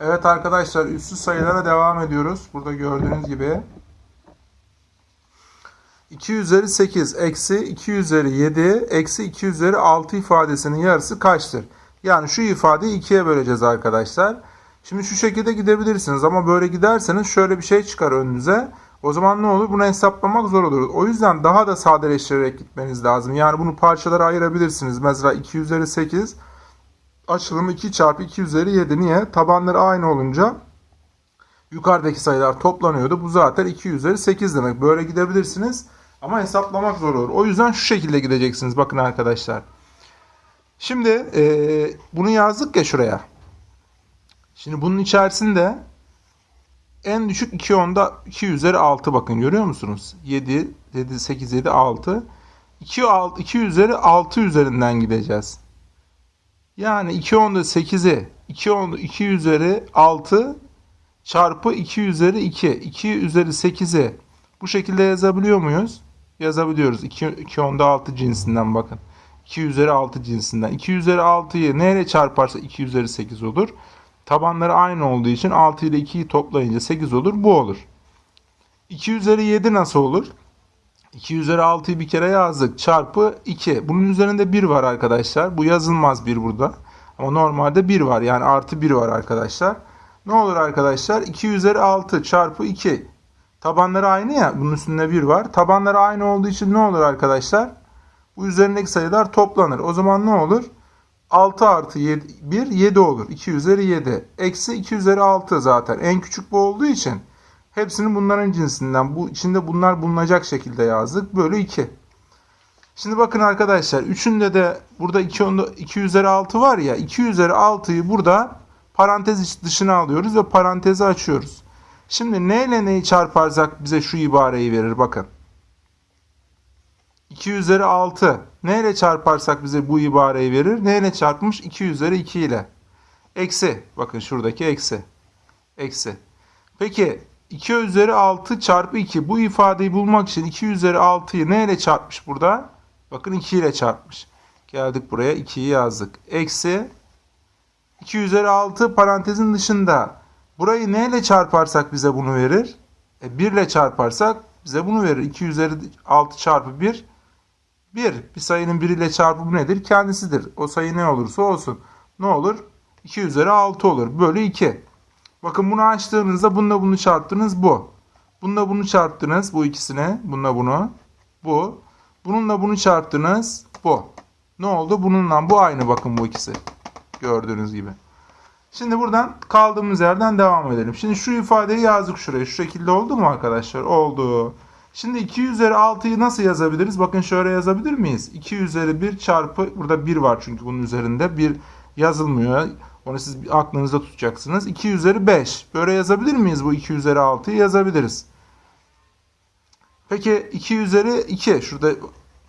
Evet arkadaşlar üssüz sayılara devam ediyoruz. Burada gördüğünüz gibi 2 üzeri 8 eksi 2 üzeri 7 eksi 2 üzeri 6 ifadesinin yarısı kaçtır? Yani şu ifadeyi ikiye böleceğiz arkadaşlar. Şimdi şu şekilde gidebilirsiniz ama böyle giderseniz şöyle bir şey çıkar önünüze. O zaman ne olur? Bunu hesaplamak zor olur. O yüzden daha da sadeleştirerek gitmeniz lazım. Yani bunu parçalara ayırabilirsiniz. Mesela 2 üzeri 8 açılımı 2 çarpı 2 üzeri 7. Niye? Tabanları aynı olunca yukarıdaki sayılar toplanıyordu. Bu zaten 2 üzeri 8 demek. Böyle gidebilirsiniz. Ama hesaplamak zor olur. O yüzden şu şekilde gideceksiniz. Bakın arkadaşlar. Şimdi eee, bunu yazdık ya şuraya. Şimdi bunun içerisinde en düşük 2 onda 2 üzeri 6 bakın görüyor musunuz? 7, 7 8, 7, 6. 2, 6, 2 üzeri 6 üzerinden gideceğiz. Yani 2 onda 8'i 2 onda 2 üzeri 6 çarpı 2 üzeri 2. 2 üzeri 8'i bu şekilde yazabiliyor muyuz? Yazabiliyoruz. 2, 2 onda 6 cinsinden bakın. 2 üzeri 6 cinsinden. 2 üzeri 6'yı neyle çarparsa 2 üzeri 8 olur. Tabanları aynı olduğu için 6 ile 2'yi toplayınca 8 olur. Bu olur. 2 üzeri 7 nasıl olur? 2 üzeri 6'yı bir kere yazdık. Çarpı 2. Bunun üzerinde 1 var arkadaşlar. Bu yazılmaz 1 burada. Ama normalde 1 var. Yani artı 1 var arkadaşlar. Ne olur arkadaşlar? 2 üzeri 6 çarpı 2. Tabanları aynı ya. Bunun üstünde 1 var. Tabanları aynı olduğu için ne olur arkadaşlar? Bu üzerindeki sayılar toplanır. O zaman ne olur? 6 artı 7, 1 7 olur. 2 üzeri 7. Eksi 2 üzeri 6 zaten. En küçük bu olduğu için hepsini bunların cinsinden. Bu içinde bunlar bulunacak şekilde yazdık. Bölü 2. Şimdi bakın arkadaşlar. Üçünde de burada 2, onda, 2 üzeri 6 var ya. 2 üzeri 6'yı burada parantez dışına alıyoruz ve parantezi açıyoruz. Şimdi ne ile neyi çarparsak bize şu ibareyi verir. Bakın. 2 üzeri 6. Ne ile çarparsak bize bu ibareyi verir? Ne ile çarpmış? 2 üzeri 2 ile. Eksi. Bakın şuradaki eksi. Eksi. Peki 2 üzeri 6 çarpı 2. Bu ifadeyi bulmak için 2 üzeri 6'yı ne ile çarpmış burada? Bakın 2 ile çarpmış. Geldik buraya 2'yi yazdık. Eksi 2 üzeri 6 parantezin dışında. Burayı ne ile çarparsak bize bunu verir? E, 1 ile çarparsak bize bunu verir. 2 üzeri 6 çarpı 1 1. Bir sayının 1 ile çarpımı nedir? Kendisidir. O sayı ne olursa olsun. Ne olur? 2 üzeri 6 olur. Bölü 2. Bakın bunu açtığınızda bununla bunu çarptınız bu. Bununla bunu çarptınız bu ikisine. Bununla bunu. Bu. Bununla bunu çarptınız bu. Ne oldu? Bununla bu aynı bakın bu ikisi. Gördüğünüz gibi. Şimdi buradan kaldığımız yerden devam edelim. Şimdi şu ifadeyi yazdık şuraya. Şu şekilde oldu mu arkadaşlar? Oldu. Şimdi 2 üzeri 6'yı nasıl yazabiliriz? Bakın şöyle yazabilir miyiz? 2 üzeri 1 çarpı burada 1 var çünkü bunun üzerinde 1 yazılmıyor. Onu siz aklınızda tutacaksınız. 2 üzeri 5. Böyle yazabilir miyiz bu 2 üzeri 6'yı? Yazabiliriz. Peki 2 üzeri 2. Şurada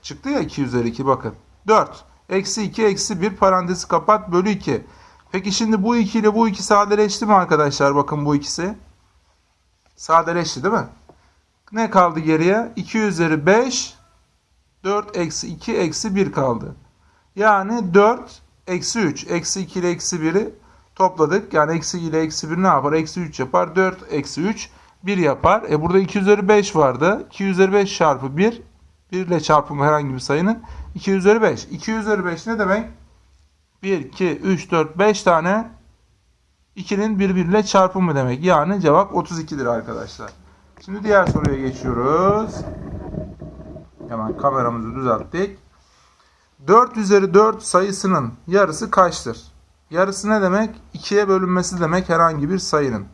çıktı ya 2 üzeri 2 bakın. 4. Eksi 2 eksi 1 parantezi kapat bölü 2. Peki şimdi bu 2 ile bu 2 sadeleşti mi arkadaşlar? Bakın bu ikisi. Sadeleşti değil mi? Ne kaldı geriye? 2 üzeri 5 4 eksi 2 eksi 1 kaldı. Yani 4 eksi 3. Eksi 2 ile eksi 1'i topladık. Yani eksi 2 ile eksi 1 ne yapar? Eksi 3 yapar. 4 eksi 3 1 yapar. E burada 2 üzeri 5 vardı. 2 üzeri 5 çarpı 1 1 ile çarpımı herhangi bir sayının 2 üzeri 5. 2 üzeri 5 ne demek? 1, 2, 3, 4, 5 tane 2'nin birbiriyle çarpımı demek. Yani cevap 32'dir arkadaşlar. Şimdi diğer soruya geçiyoruz. Hemen kameramızı düzelttik. 4 üzeri 4 sayısının yarısı kaçtır? Yarısı ne demek? 2'ye bölünmesi demek herhangi bir sayının.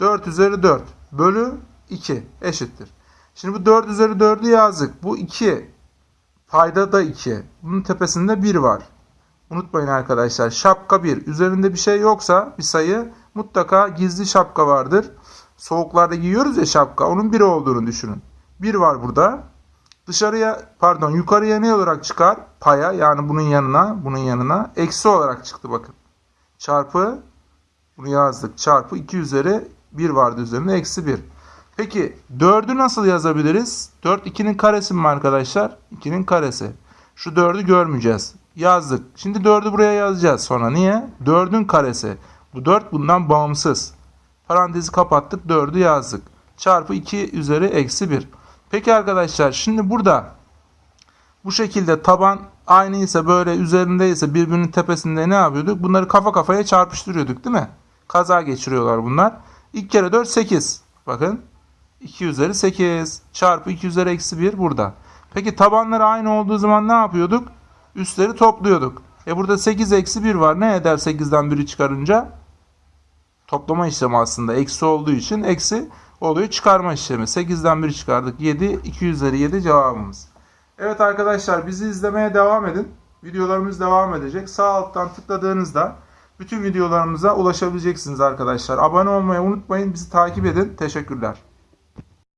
4 üzeri 4 bölü 2 eşittir. Şimdi bu 4 üzeri 4'ü yazdık. Bu 2. Payda da 2. Bunun tepesinde 1 var. Unutmayın arkadaşlar şapka 1. Üzerinde bir şey yoksa bir sayı mutlaka gizli şapka vardır. Soğuklarda giyiyoruz ya şapka. Onun 1 olduğunu düşünün. 1 var burada. Dışarıya pardon yukarıya ne olarak çıkar? Paya yani bunun yanına bunun yanına eksi olarak çıktı bakın. Çarpı bunu yazdık. Çarpı 2 üzeri 1 vardı üzerinde eksi 1. Peki 4'ü nasıl yazabiliriz? 4 2'nin karesi mi arkadaşlar? 2'nin karesi. Şu 4'ü görmeyeceğiz. Yazdık. Şimdi 4'ü buraya yazacağız sonra. Niye? 4'ün karesi. Bu 4 bundan bağımsız. Parantezi kapattık 4'ü yazdık. Çarpı 2 üzeri eksi 1. Peki arkadaşlar şimdi burada bu şekilde taban aynı ise böyle üzerindeyse birbirinin tepesinde ne yapıyorduk? Bunları kafa kafaya çarpıştırıyorduk değil mi? Kaza geçiriyorlar bunlar. İlk kere 4 8. Bakın 2 üzeri 8 çarpı 2 üzeri eksi 1 burada. Peki tabanları aynı olduğu zaman ne yapıyorduk? Üstleri topluyorduk. E burada 8 eksi 1 var. Ne eder 8'den 1'i çıkarınca? Toplama işlemi aslında. Eksi olduğu için eksi oluyor çıkarma işlemi. 8'den 1 çıkardık. 7. 2 üzeri 7 cevabımız. Evet arkadaşlar bizi izlemeye devam edin. Videolarımız devam edecek. Sağ alttan tıkladığınızda bütün videolarımıza ulaşabileceksiniz arkadaşlar. Abone olmayı unutmayın. Bizi takip edin. Teşekkürler.